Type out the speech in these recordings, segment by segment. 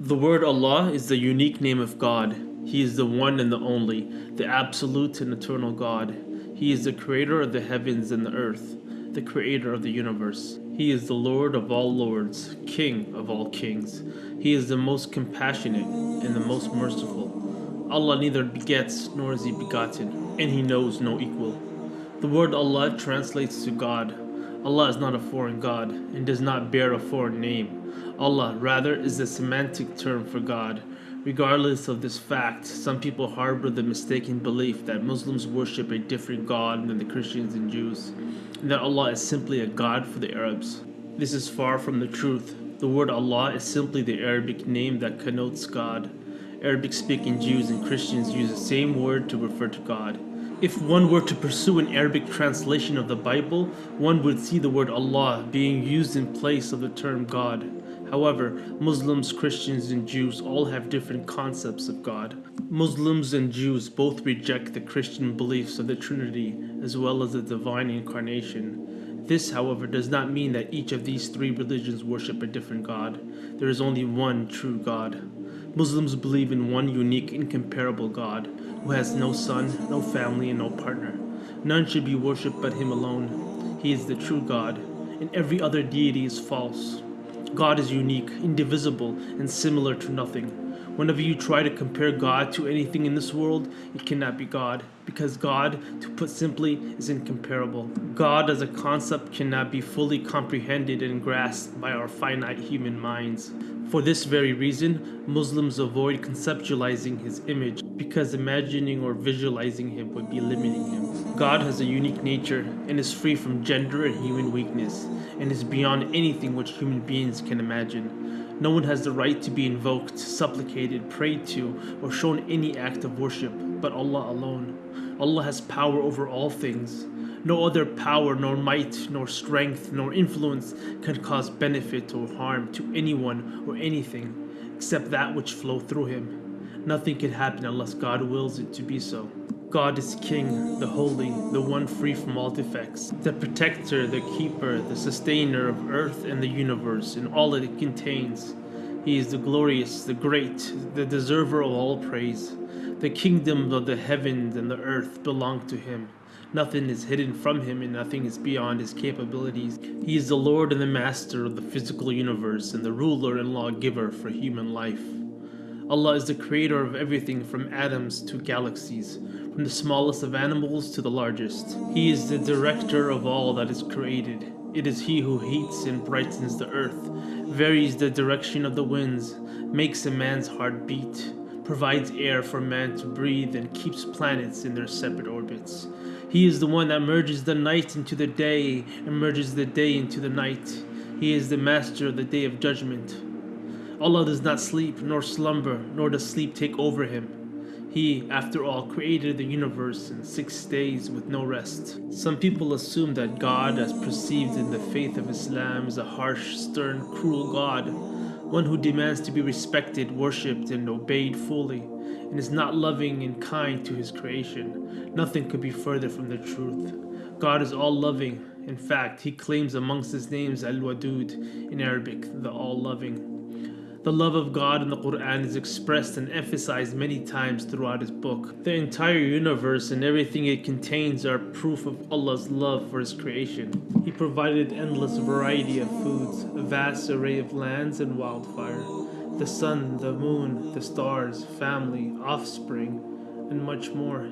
The word Allah is the unique name of God. He is the one and the only, the absolute and eternal God. He is the creator of the heavens and the earth, the creator of the universe. He is the Lord of all lords, King of all kings. He is the most compassionate and the most merciful. Allah neither begets nor is he begotten, and he knows no equal. The word Allah translates to God. Allah is not a foreign God and does not bear a foreign name. Allah, rather, is the semantic term for God. Regardless of this fact, some people harbor the mistaken belief that Muslims worship a different God than the Christians and Jews, and that Allah is simply a God for the Arabs. This is far from the truth. The word Allah is simply the Arabic name that connotes God. Arabic speaking Jews and Christians use the same word to refer to God. If one were to pursue an Arabic translation of the Bible, one would see the word Allah being used in place of the term God. However, Muslims, Christians, and Jews all have different concepts of God. Muslims and Jews both reject the Christian beliefs of the Trinity as well as the divine incarnation. This, however, does not mean that each of these three religions worship a different God. There is only one true God. Muslims believe in one unique, incomparable God who has no son, no family, and no partner. None should be worshipped but Him alone. He is the true God, and every other deity is false. God is unique, indivisible, and similar to nothing. Whenever you try to compare God to anything in this world, it cannot be God, because God, to put simply, is incomparable. God as a concept cannot be fully comprehended and grasped by our finite human minds. For this very reason, Muslims avoid conceptualizing his image, because imagining or visualizing him would be limiting him. God has a unique nature and is free from gender and human weakness and is beyond anything which human beings can imagine. No one has the right to be invoked, supplicated, prayed to, or shown any act of worship but Allah alone. Allah has power over all things. No other power, nor might, nor strength, nor influence can cause benefit or harm to anyone or anything except that which flow through him. Nothing can happen unless God wills it to be so. God is King, the Holy, the one free from all defects, the protector, the keeper, the sustainer of earth and the universe and all that it contains. He is the glorious, the great, the deserver of all praise. The kingdoms of the heavens and the earth belong to him. Nothing is hidden from him and nothing is beyond his capabilities. He is the Lord and the Master of the physical universe and the ruler and lawgiver for human life. Allah is the creator of everything from atoms to galaxies, from the smallest of animals to the largest. He is the director of all that is created. It is he who heats and brightens the earth, varies the direction of the winds, makes a man's heart beat, provides air for man to breathe, and keeps planets in their separate orbits. He is the one that merges the night into the day and merges the day into the night. He is the master of the day of judgment. Allah does not sleep nor slumber, nor does sleep take over him. He, after all, created the universe in six days with no rest. Some people assume that God, as perceived in the faith of Islam, is a harsh, stern, cruel God, one who demands to be respected, worshipped, and obeyed fully, and is not loving and kind to his creation. Nothing could be further from the truth. God is all loving. In fact, he claims amongst his names Al Wadud in Arabic, the all loving. The love of God in the Quran is expressed and emphasized many times throughout his book. The entire universe and everything it contains are proof of Allah's love for his creation. He provided endless variety of foods, a vast array of lands and wildfire, the sun, the moon, the stars, family, offspring, and much more.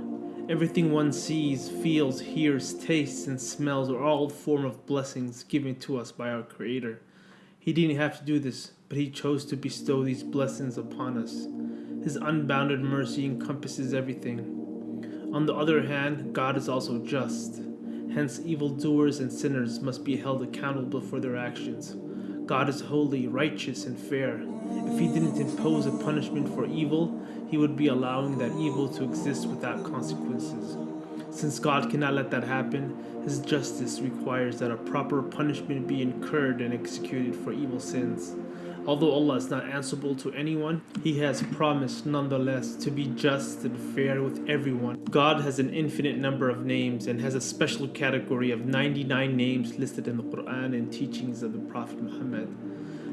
Everything one sees, feels, hears, tastes, and smells are all form of blessings given to us by our Creator. He didn't have to do this, but he chose to bestow these blessings upon us. His unbounded mercy encompasses everything. On the other hand, God is also just. Hence, evildoers and sinners must be held accountable for their actions. God is holy, righteous, and fair. If he didn't impose a punishment for evil, he would be allowing that evil to exist without consequences. Since God cannot let that happen, his justice requires that a proper punishment be incurred and executed for evil sins. Although Allah is not answerable to anyone, He has promised nonetheless to be just and fair with everyone. God has an infinite number of names and has a special category of 99 names listed in the Quran and teachings of the Prophet Muhammad.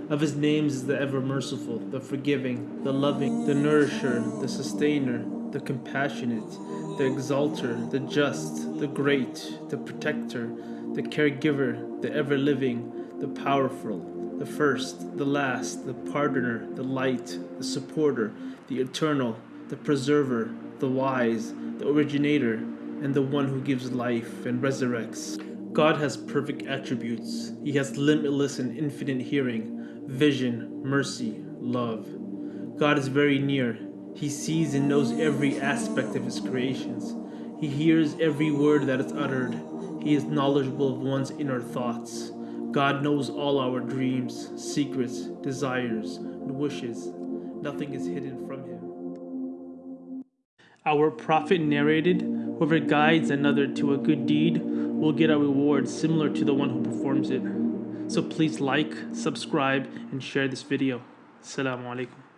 Of his names is the ever merciful, the forgiving, the loving, the nourisher, the sustainer, the compassionate, the exalter, the just, the great, the protector, the caregiver, the ever living, the powerful, the first, the last, the pardoner, the light, the supporter, the eternal, the preserver, the wise, the originator, and the one who gives life and resurrects. God has perfect attributes. He has limitless and infinite hearing vision, mercy, love. God is very near. He sees and knows every aspect of his creations. He hears every word that is uttered. He is knowledgeable of one's inner thoughts. God knows all our dreams, secrets, desires, and wishes. Nothing is hidden from him. Our prophet narrated Whoever guides another to a good deed will get a reward similar to the one who performs it. So please like, subscribe, and share this video. Assalamu alaikum.